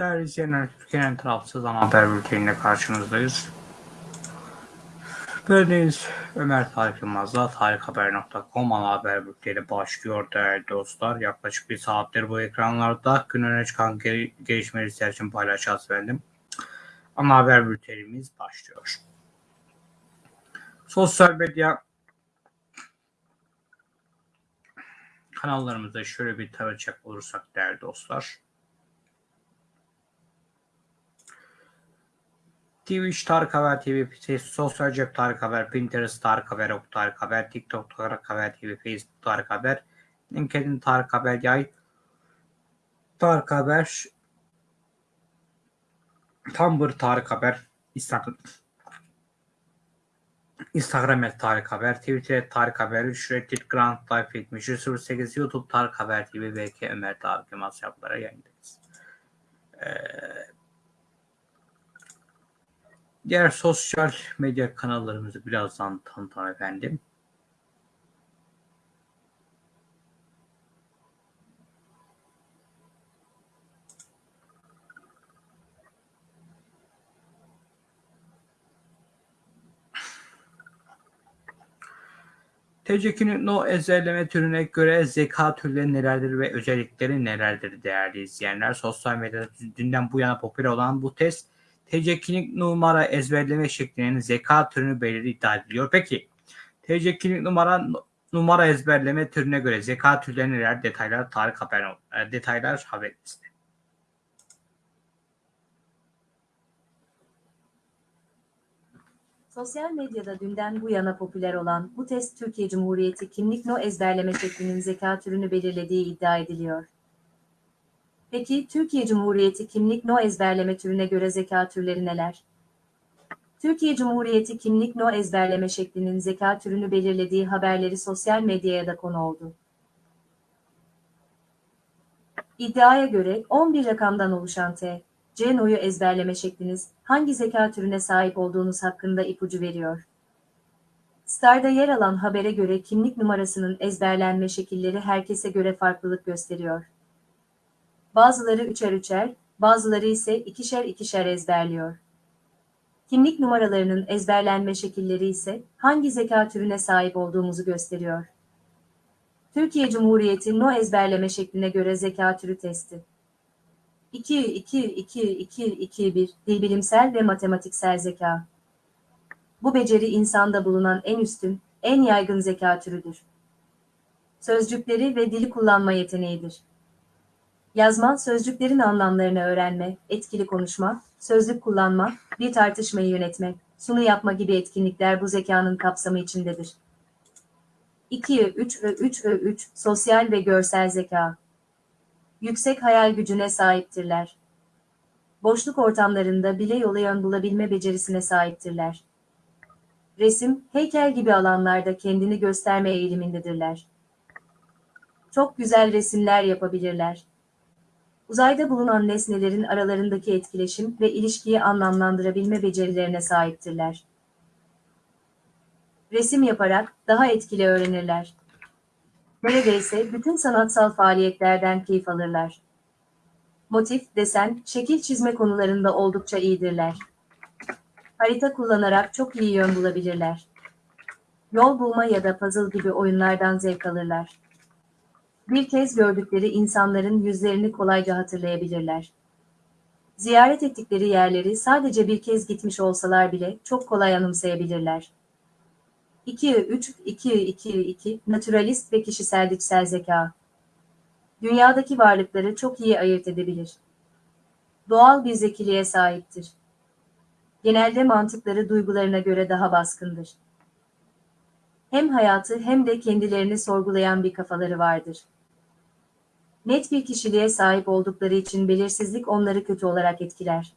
Değerli izleyenler, Türkiye'nin tarafsız ana haber bülteniyle karşınızdayız. Bendeniz Ömer Tarık Yılmaz'la tarikhaber.com ana haber bülteni başlıyor değerli dostlar. Yaklaşık bir saattir bu ekranlarda gün öne çıkan gel- gelişmeleri sizler için paylaşacağız efendim. Ana haber bültenimiz başlıyor. Sosyal medya kanallarımızda şöyle bir tarayacak olursak değerli dostlar. Twitch Tarık Haber TV, Sosyal Cep Tarık Haber, Pinterest Tarık Haber, Ok Tarık Haber, TikTok Tarık Haber TV, Facebook Tarık Haber, LinkedIn Tarık Haber, Yay Tarık Haber, Tumblr Tarık Haber, Instagram Instagram et Tarık Haber, Twitter et Tarık Haber, Reddit Grand Life 7308, YouTube Tarık Haber TV, VK Ömer Tarık Yılmaz hesaplara yayındayız. Ee, Diğer sosyal medya kanallarımızı birazdan tanıtalım efendim. TCK'nin no ezberleme türüne göre zeka türleri nelerdir ve özellikleri nelerdir değerli izleyenler? Sosyal medyada dünden bu yana popüler olan bu test TC numara ezberleme şeklinin zeka türünü belirli iddia ediliyor. Peki TC kimlik numara numara ezberleme türüne göre zeka türleri neler? Detaylar Tarık Haber e, detaylar haberimizde. Sosyal medyada dünden bu yana popüler olan bu test Türkiye Cumhuriyeti kimlik no ezberleme şeklinin zeka türünü belirlediği iddia ediliyor. Peki Türkiye Cumhuriyeti kimlik no ezberleme türüne göre zeka türleri neler? Türkiye Cumhuriyeti kimlik no ezberleme şeklinin zeka türünü belirlediği haberleri sosyal medyaya da konu oldu. İddiaya göre 11 rakamdan oluşan T, C no'yu ezberleme şekliniz hangi zeka türüne sahip olduğunuz hakkında ipucu veriyor. Star'da yer alan habere göre kimlik numarasının ezberlenme şekilleri herkese göre farklılık gösteriyor. Bazıları üçer üçer, bazıları ise ikişer ikişer ezberliyor. Kimlik numaralarının ezberlenme şekilleri ise hangi zeka türüne sahip olduğumuzu gösteriyor. Türkiye Cumhuriyeti no ezberleme şekline göre zeka türü testi. 2 2 2 2 2 1 dil bilimsel ve matematiksel zeka. Bu beceri insanda bulunan en üstün, en yaygın zeka türüdür. Sözcükleri ve dili kullanma yeteneğidir. Yazma, sözcüklerin anlamlarını öğrenme, etkili konuşma, sözlük kullanma, bir tartışmayı yönetme, sunu yapma gibi etkinlikler bu zekanın kapsamı içindedir. 2 3 Ö 3 Ö 3 Sosyal ve görsel zeka. Yüksek hayal gücüne sahiptirler. Boşluk ortamlarında bile yola yön bulabilme becerisine sahiptirler. Resim, heykel gibi alanlarda kendini gösterme eğilimindedirler. Çok güzel resimler yapabilirler. Uzayda bulunan nesnelerin aralarındaki etkileşim ve ilişkiyi anlamlandırabilme becerilerine sahiptirler. Resim yaparak daha etkili öğrenirler. Neredeyse bütün sanatsal faaliyetlerden keyif alırlar. Motif, desen, şekil çizme konularında oldukça iyidirler. Harita kullanarak çok iyi yön bulabilirler. Yol bulma ya da puzzle gibi oyunlardan zevk alırlar. Bir kez gördükleri insanların yüzlerini kolayca hatırlayabilirler. Ziyaret ettikleri yerleri sadece bir kez gitmiş olsalar bile çok kolay anımsayabilirler. 2-3-2-2-2 Naturalist ve kişisel içsel zeka. Dünyadaki varlıkları çok iyi ayırt edebilir. Doğal bir zekiliğe sahiptir. Genelde mantıkları duygularına göre daha baskındır. Hem hayatı hem de kendilerini sorgulayan bir kafaları vardır. Net bir kişiliğe sahip oldukları için belirsizlik onları kötü olarak etkiler.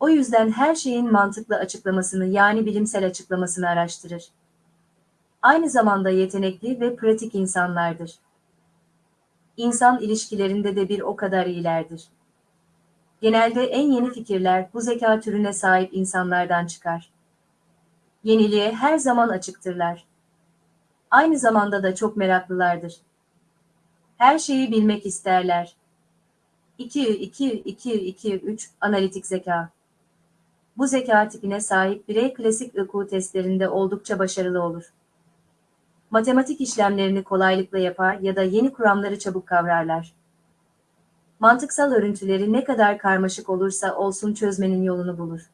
O yüzden her şeyin mantıklı açıklamasını yani bilimsel açıklamasını araştırır. Aynı zamanda yetenekli ve pratik insanlardır. İnsan ilişkilerinde de bir o kadar iyilerdir. Genelde en yeni fikirler bu zeka türüne sahip insanlardan çıkar. Yeniliğe her zaman açıktırlar. Aynı zamanda da çok meraklılardır. Her şeyi bilmek isterler. 2, 2, 2, 2, 3 analitik zeka. Bu zeka tipine sahip birey klasik IQ testlerinde oldukça başarılı olur. Matematik işlemlerini kolaylıkla yapar ya da yeni kuramları çabuk kavrarlar. Mantıksal örüntüleri ne kadar karmaşık olursa olsun çözmenin yolunu bulur.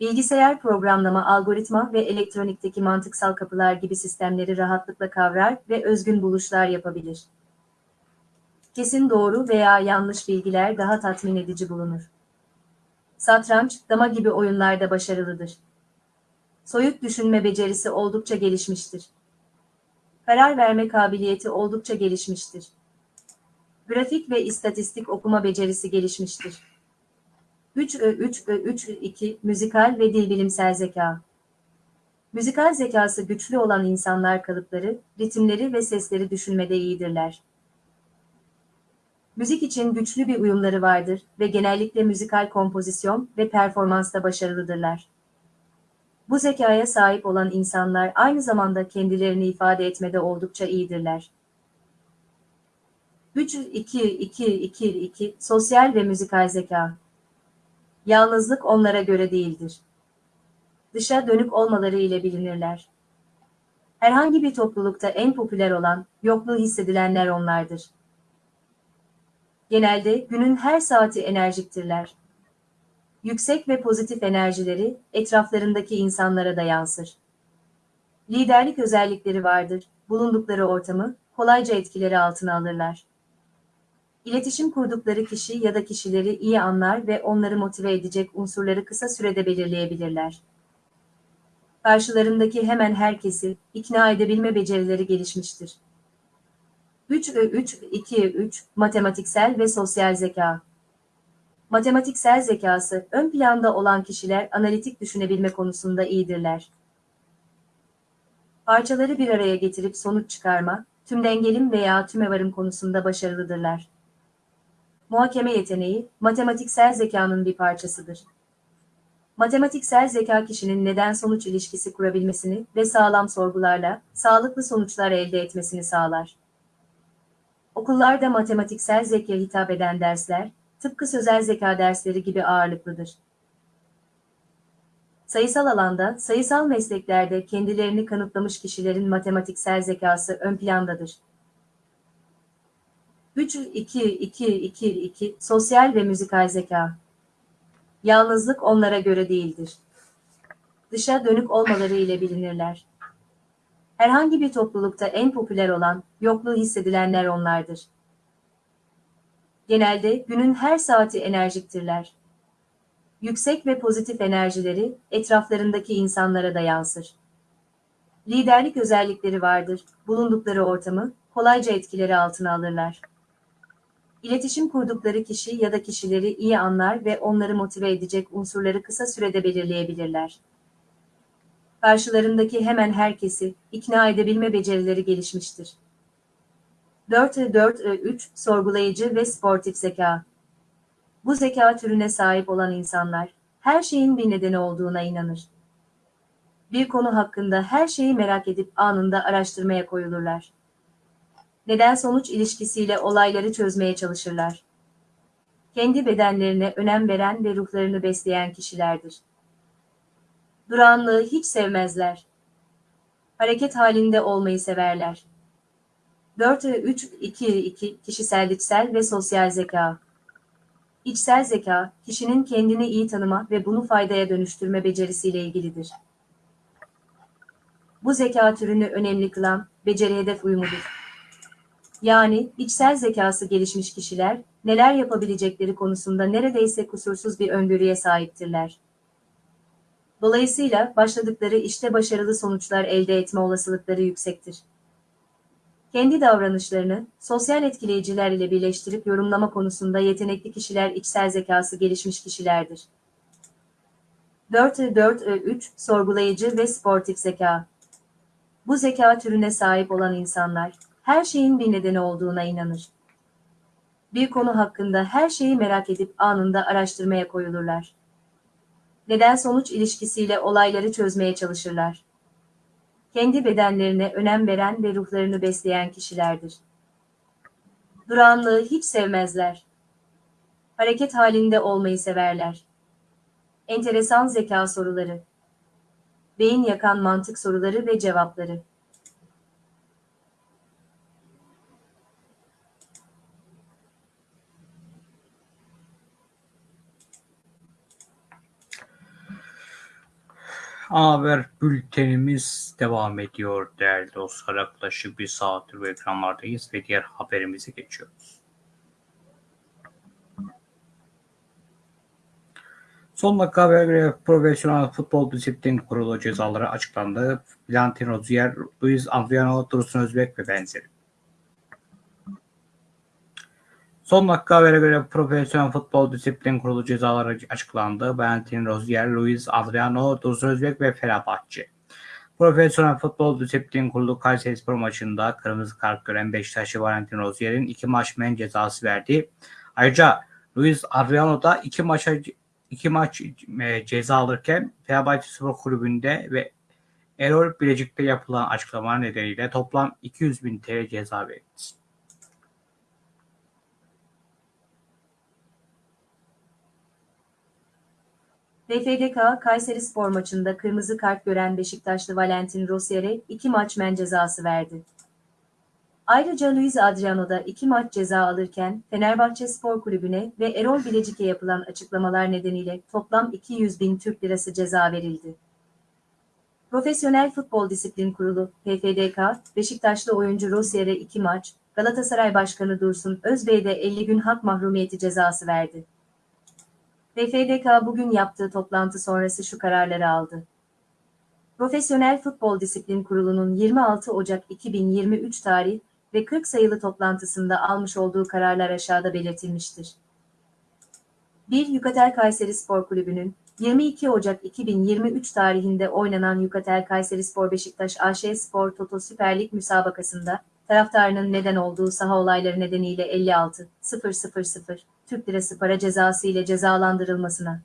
Bilgisayar programlama, algoritma ve elektronikteki mantıksal kapılar gibi sistemleri rahatlıkla kavrar ve özgün buluşlar yapabilir. Kesin doğru veya yanlış bilgiler daha tatmin edici bulunur. Satranç, dama gibi oyunlarda başarılıdır. Soyut düşünme becerisi oldukça gelişmiştir. Karar verme kabiliyeti oldukça gelişmiştir. Grafik ve istatistik okuma becerisi gelişmiştir. 3 3 3 2 müzikal ve dil bilimsel zeka. Müzikal zekası güçlü olan insanlar kalıpları, ritimleri ve sesleri düşünmede iyidirler. Müzik için güçlü bir uyumları vardır ve genellikle müzikal kompozisyon ve performansta başarılıdırlar. Bu zekaya sahip olan insanlar aynı zamanda kendilerini ifade etmede oldukça iyidirler. 3 2 2 2 2 sosyal ve müzikal zeka. Yalnızlık onlara göre değildir. Dışa dönük olmaları ile bilinirler. Herhangi bir toplulukta en popüler olan, yokluğu hissedilenler onlardır. Genelde günün her saati enerjiktirler. Yüksek ve pozitif enerjileri etraflarındaki insanlara da yansır. Liderlik özellikleri vardır, bulundukları ortamı kolayca etkileri altına alırlar. İletişim kurdukları kişi ya da kişileri iyi anlar ve onları motive edecek unsurları kısa sürede belirleyebilirler. Karşılarındaki hemen herkesi ikna edebilme becerileri gelişmiştir. 3 3 2 3 matematiksel ve sosyal zeka. Matematiksel zekası ön planda olan kişiler analitik düşünebilme konusunda iyidirler. Parçaları bir araya getirip sonuç çıkarma, tümdengelim veya tümevarım konusunda başarılıdırlar. Muhakeme yeteneği, matematiksel zekanın bir parçasıdır. Matematiksel zeka kişinin neden-sonuç ilişkisi kurabilmesini ve sağlam sorgularla sağlıklı sonuçlar elde etmesini sağlar. Okullarda matematiksel zekaya hitap eden dersler, tıpkı sözel zeka dersleri gibi ağırlıklıdır. Sayısal alanda, sayısal mesleklerde kendilerini kanıtlamış kişilerin matematiksel zekası ön plandadır. 3 2 2 2 2 sosyal ve müzikal zeka. Yalnızlık onlara göre değildir. Dışa dönük olmaları ile bilinirler. Herhangi bir toplulukta en popüler olan, yokluğu hissedilenler onlardır. Genelde günün her saati enerjiktirler. Yüksek ve pozitif enerjileri etraflarındaki insanlara da yansır. Liderlik özellikleri vardır, bulundukları ortamı kolayca etkileri altına alırlar. İletişim kurdukları kişi ya da kişileri iyi anlar ve onları motive edecek unsurları kısa sürede belirleyebilirler. Karşılarındaki hemen herkesi ikna edebilme becerileri gelişmiştir. 4-4-3 sorgulayıcı ve sportif zeka. Bu zeka türüne sahip olan insanlar her şeyin bir nedeni olduğuna inanır. Bir konu hakkında her şeyi merak edip anında araştırmaya koyulurlar neden-sonuç ilişkisiyle olayları çözmeye çalışırlar. Kendi bedenlerine önem veren ve ruhlarını besleyen kişilerdir. Duranlığı hiç sevmezler. Hareket halinde olmayı severler. 4-3-2-2 kişisel içsel ve sosyal zeka. İçsel zeka, kişinin kendini iyi tanıma ve bunu faydaya dönüştürme becerisiyle ilgilidir. Bu zeka türünü önemli kılan, beceri hedef uyumudur. Yani içsel zekası gelişmiş kişiler neler yapabilecekleri konusunda neredeyse kusursuz bir öngörüye sahiptirler. Dolayısıyla başladıkları işte başarılı sonuçlar elde etme olasılıkları yüksektir. Kendi davranışlarını sosyal etkileyiciler ile birleştirip yorumlama konusunda yetenekli kişiler içsel zekası gelişmiş kişilerdir. 4-4-3 sorgulayıcı ve sportif zeka. Bu zeka türüne sahip olan insanlar her şeyin bir nedeni olduğuna inanır. Bir konu hakkında her şeyi merak edip anında araştırmaya koyulurlar. Neden-sonuç ilişkisiyle olayları çözmeye çalışırlar. Kendi bedenlerine önem veren ve ruhlarını besleyen kişilerdir. Duranlığı hiç sevmezler. Hareket halinde olmayı severler. Enteresan zeka soruları. Beyin yakan mantık soruları ve cevapları. Haber bültenimiz devam ediyor değerli dostlar. Yaklaşık bir saattir bu ekranlardayız ve diğer haberimize geçiyoruz. Son dakika habere göre Profesyonel Futbol Disiplin Kurulu cezaları açıklandı. Valentin Rozier, Luis Adriano, Dursun Özbek ve benzeri. Son dakika habere göre Profesyonel Futbol Disiplin Kurulu cezaları açıklandı. Valentin Rozier, Luis Adriano, Dursun Özbek ve Fenerbahçe. Profesyonel Futbol Disiplin Kurulu Kayserispor maçında kırmızı kart gören Beşiktaşlı Valentin Rozier'in iki maç men cezası verdi. Ayrıca Luis Adriano da iki maça iki maç e, ceza alırken Fenerbahçe Spor Kulübü'nde ve Erol Bilecik'te yapılan açıklamalar nedeniyle toplam 200 bin TL ceza verildi. DFDK Kayseri Spor maçında kırmızı kart gören Beşiktaşlı Valentin Rossier'e iki maç men cezası verdi. Ayrıca Luis Adriano da iki maç ceza alırken Fenerbahçe Spor Kulübü'ne ve Erol Bilecik'e yapılan açıklamalar nedeniyle toplam 200 bin Türk Lirası ceza verildi. Profesyonel Futbol Disiplin Kurulu PFDK, Beşiktaşlı oyuncu Rossier'e iki maç, Galatasaray Başkanı Dursun Özbey'de 50 gün hak mahrumiyeti cezası verdi. PFDK bugün yaptığı toplantı sonrası şu kararları aldı. Profesyonel Futbol Disiplin Kurulu'nun 26 Ocak 2023 tarih ve 40 sayılı toplantısında almış olduğu kararlar aşağıda belirtilmiştir. 1. Yukatel Kayseri Spor Kulübü'nün 22 Ocak 2023 tarihinde oynanan Yukatel Kayseri Spor Beşiktaş AŞ Spor Toto Süper Lig müsabakasında taraftarının neden olduğu saha olayları nedeniyle 56 000 Türk Lirası para cezası ile cezalandırılmasına.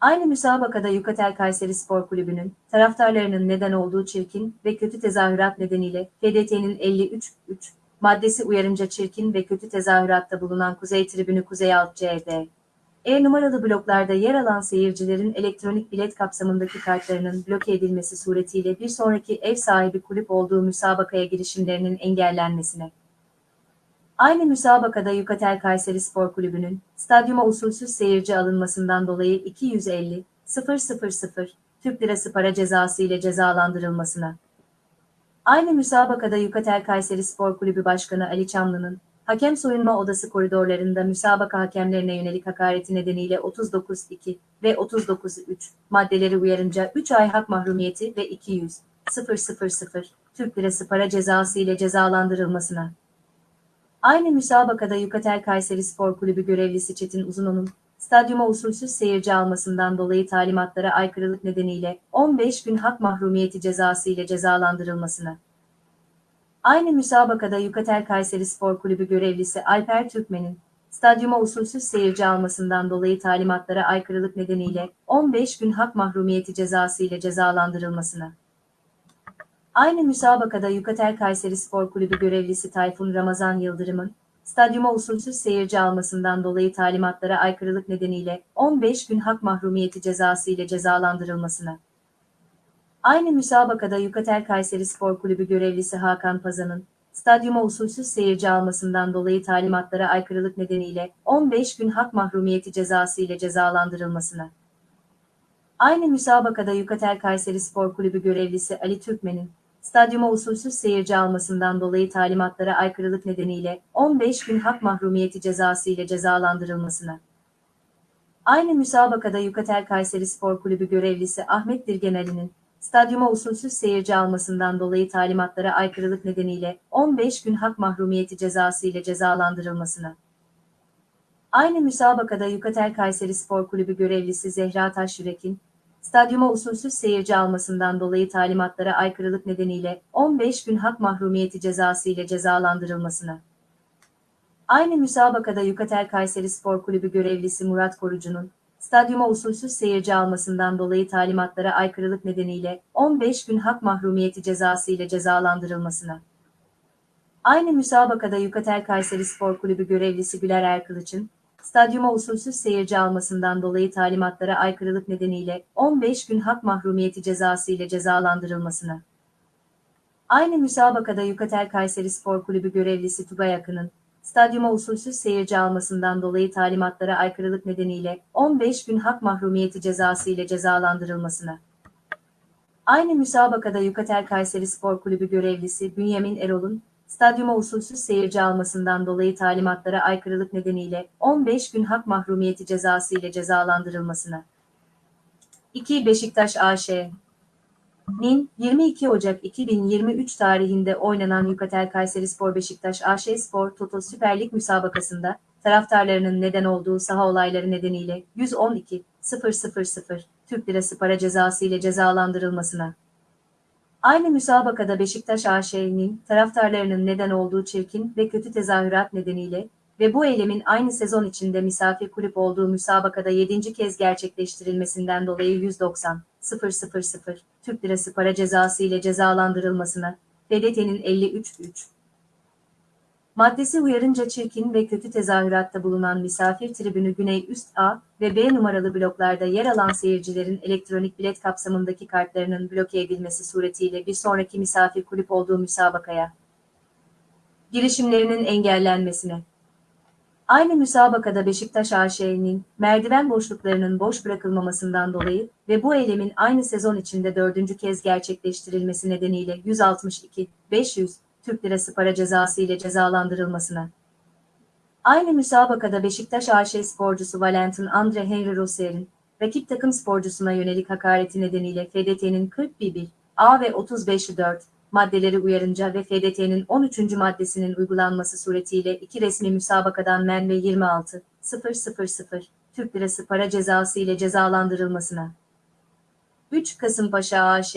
Aynı müsabakada Yukatel Kayseri Spor Kulübü'nün taraftarlarının neden olduğu çirkin ve kötü tezahürat nedeniyle FDT'nin 53 3 maddesi uyarınca çirkin ve kötü tezahüratta bulunan Kuzey Tribünü Kuzey Alt CD. E numaralı bloklarda yer alan seyircilerin elektronik bilet kapsamındaki kartlarının bloke edilmesi suretiyle bir sonraki ev sahibi kulüp olduğu müsabakaya girişimlerinin engellenmesine. Aynı müsabakada Yukatel Kayseri Spor Kulübü'nün stadyuma usulsüz seyirci alınmasından dolayı 250 000 Türk Lirası para cezası ile cezalandırılmasına. Aynı müsabakada Yukatel Kayseri Spor Kulübü Başkanı Ali Çamlı'nın hakem soyunma odası koridorlarında müsabaka hakemlerine yönelik hakareti nedeniyle 39-2 ve 39-3 maddeleri uyarınca 3 ay hak mahrumiyeti ve 200 000 Türk Lirası para cezası ile cezalandırılmasına. Aynı müsabakada Yukatel Kayseri Spor Kulübü görevlisi Çetin Uzuno'nun stadyuma usulsüz seyirci almasından dolayı talimatlara aykırılık nedeniyle 15 gün hak mahrumiyeti cezası ile cezalandırılmasına. Aynı müsabakada Yukatel Kayseri Spor Kulübü görevlisi Alper Türkmen'in stadyuma usulsüz seyirci almasından dolayı talimatlara aykırılık nedeniyle 15 gün hak mahrumiyeti cezası ile cezalandırılmasına. Aynı müsabakada Yukatel Kayseri Spor Kulübü görevlisi Tayfun Ramazan Yıldırım'ın stadyuma usulsüz seyirci almasından dolayı talimatlara aykırılık nedeniyle 15 gün hak mahrumiyeti cezası ile cezalandırılmasına. Aynı müsabakada Yukatel Kayseri Spor Kulübü görevlisi Hakan Pazan'ın stadyuma usulsüz seyirci almasından dolayı talimatlara aykırılık nedeniyle 15 gün hak mahrumiyeti cezası ile cezalandırılmasına. Aynı müsabakada Yukatel Kayseri Spor Kulübü görevlisi Ali Türkmen'in stadyuma usulsüz seyirci almasından dolayı talimatlara aykırılık nedeniyle 15 gün hak mahrumiyeti cezası ile cezalandırılmasına. Aynı müsabakada Yukatel Kayseri Spor Kulübü görevlisi Ahmet Dirgenali'nin stadyuma usulsüz seyirci almasından dolayı talimatlara aykırılık nedeniyle 15 gün hak mahrumiyeti cezası ile cezalandırılmasına. Aynı müsabakada Yukatel Kayseri Spor Kulübü görevlisi Zehra Taşyürek'in stadyuma usulsüz seyirci almasından dolayı talimatlara aykırılık nedeniyle 15 gün hak mahrumiyeti cezası ile cezalandırılmasına. Aynı müsabakada Yukatel Kayseri Spor Kulübü görevlisi Murat Korucu'nun stadyuma usulsüz seyirci almasından dolayı talimatlara aykırılık nedeniyle 15 gün hak mahrumiyeti cezası ile cezalandırılmasına. Aynı müsabakada Yukatel Kayseri Spor Kulübü görevlisi Güler Erkılıç'ın stadyuma usulsüz seyirci almasından dolayı talimatlara aykırılık nedeniyle 15 gün hak mahrumiyeti cezası ile cezalandırılmasına. Aynı müsabakada Yukatel Kayseri Spor Kulübü görevlisi Tugay Akın'ın, stadyuma usulsüz seyirci almasından dolayı talimatlara aykırılık nedeniyle 15 gün hak mahrumiyeti cezası ile cezalandırılmasına. Aynı müsabakada Yukatel Kayseri Spor Kulübü görevlisi Bünyamin Erol'un, stadyuma usulsüz seyirci almasından dolayı talimatlara aykırılık nedeniyle 15 gün hak mahrumiyeti cezası ile cezalandırılmasına. 2. Beşiktaş AŞ Nin 22 Ocak 2023 tarihinde oynanan Yukatel Kayserispor Beşiktaş AŞ Spor Toto Süper Lig müsabakasında taraftarlarının neden olduğu saha olayları nedeniyle 112 000 Türk Lirası para cezası ile cezalandırılmasına. Aynı müsabakada Beşiktaş AŞ'nin taraftarlarının neden olduğu çirkin ve kötü tezahürat nedeniyle ve bu eylemin aynı sezon içinde misafir kulüp olduğu müsabakada 7. kez gerçekleştirilmesinden dolayı 190 000 Türk Lirası para cezası ile cezalandırılmasına FDT'nin 53.3 maddesi uyarınca çirkin ve kötü tezahüratta bulunan misafir tribünü Güney Üst A ve B numaralı bloklarda yer alan seyircilerin elektronik bilet kapsamındaki kartlarının bloke edilmesi suretiyle bir sonraki misafir kulüp olduğu müsabakaya girişimlerinin engellenmesine. Aynı müsabakada Beşiktaş AŞ'nin merdiven boşluklarının boş bırakılmamasından dolayı ve bu eylemin aynı sezon içinde dördüncü kez gerçekleştirilmesi nedeniyle 162 500 Türk Lirası para cezası ile cezalandırılmasına. Aynı müsabakada Beşiktaş AŞ sporcusu Valentin Andre Henry Rossier'in rakip takım sporcusuna yönelik hakareti nedeniyle FDT'nin 41 A ve 35 4 maddeleri uyarınca ve FDT'nin 13. maddesinin uygulanması suretiyle iki resmi müsabakadan men ve 26 000 Türk Lirası para cezası ile cezalandırılmasına. 3 Kasımpaşa AŞ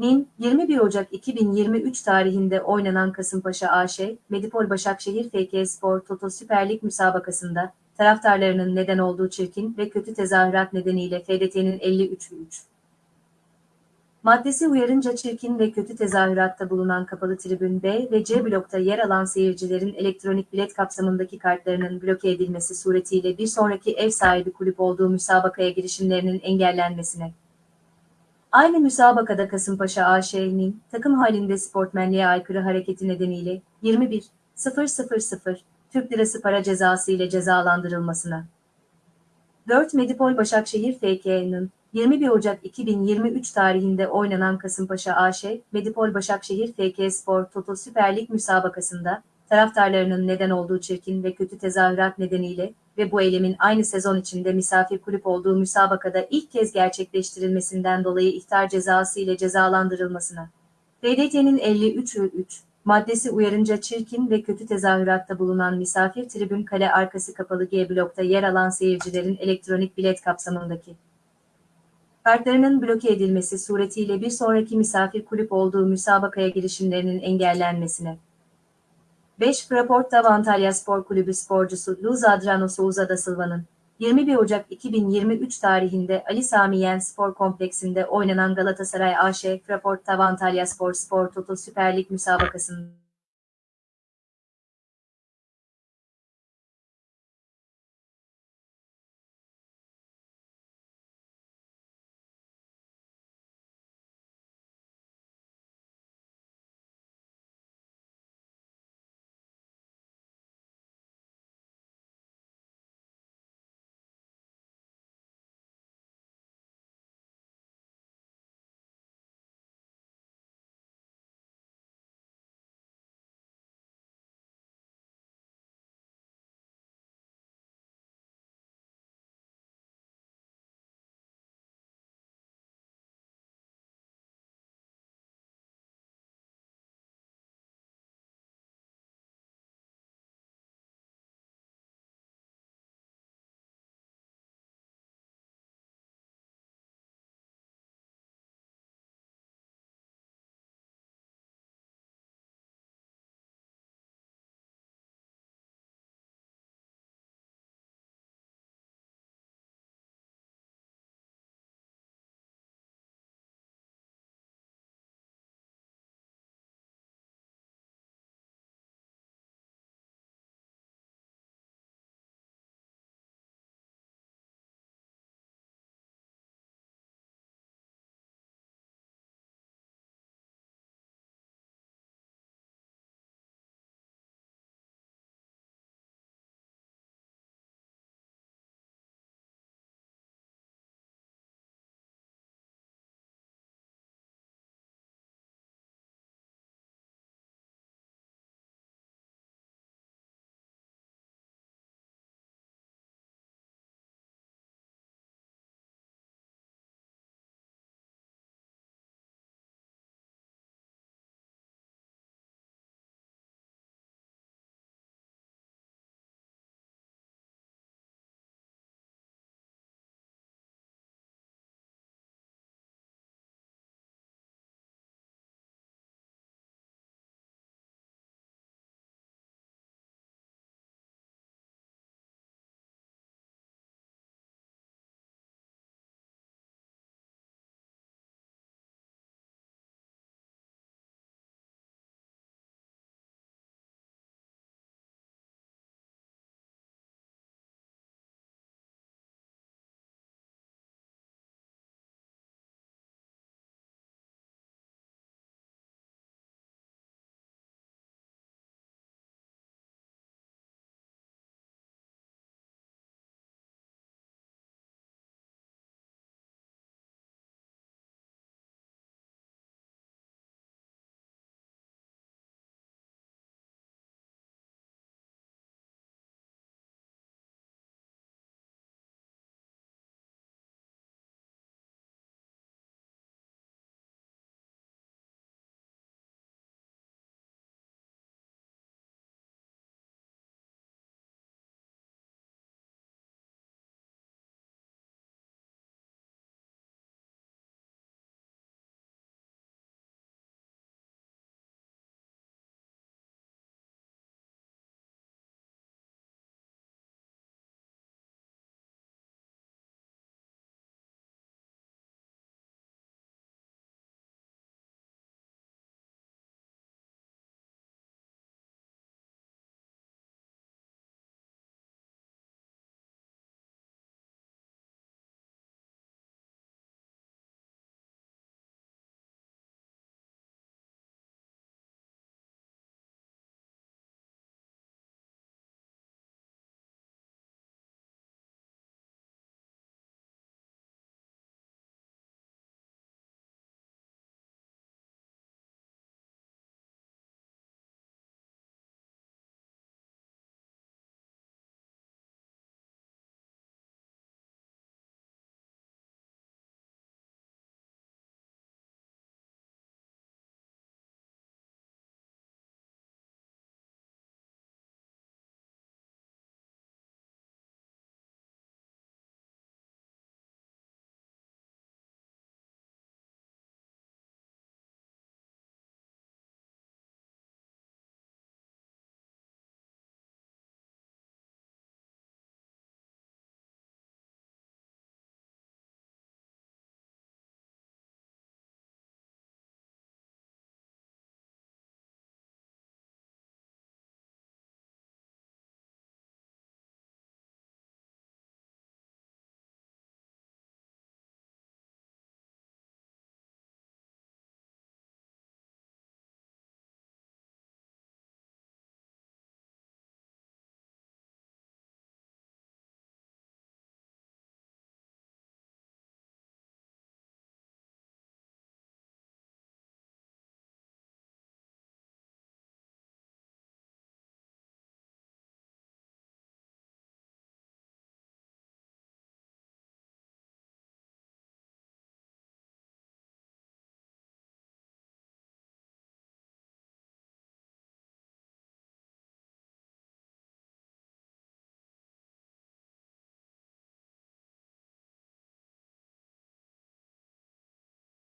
Nin 21 Ocak 2023 tarihinde oynanan Kasımpaşa AŞ, Medipol Başakşehir FK Spor Toto Süper Lig müsabakasında taraftarlarının neden olduğu çirkin ve kötü tezahürat nedeniyle FDT'nin 53 3 Maddesi uyarınca çirkin ve kötü tezahüratta bulunan kapalı tribün B ve C blokta yer alan seyircilerin elektronik bilet kapsamındaki kartlarının bloke edilmesi suretiyle bir sonraki ev sahibi kulüp olduğu müsabakaya girişimlerinin engellenmesine. Aynı müsabakada Kasımpaşa AŞ'nin takım halinde sportmenliğe aykırı hareketi nedeniyle 21 000 Türk Lirası para cezası ile cezalandırılmasına. 4 Medipol Başakşehir FK'nın 21 Ocak 2023 tarihinde oynanan Kasımpaşa AŞ, Medipol Başakşehir FK Spor Toto Süper Lig müsabakasında taraftarlarının neden olduğu çirkin ve kötü tezahürat nedeniyle ve bu eylemin aynı sezon içinde misafir kulüp olduğu müsabakada ilk kez gerçekleştirilmesinden dolayı ihtar cezası ile cezalandırılmasına. FDT'nin 53.3 maddesi uyarınca çirkin ve kötü tezahüratta bulunan misafir tribün kale arkası kapalı G blokta yer alan seyircilerin elektronik bilet kapsamındaki kartlarının bloke edilmesi suretiyle bir sonraki misafir kulüp olduğu müsabakaya girişimlerinin engellenmesine. 5 Fraport da Antalya Spor Kulübü sporcusu Luz Adrano Souza da Silva'nın 21 Ocak 2023 tarihinde Ali Sami Yen Spor Kompleksinde oynanan Galatasaray AŞ Fraport Tav Antalya Spor Spor Toto Süper Lig müsabakasında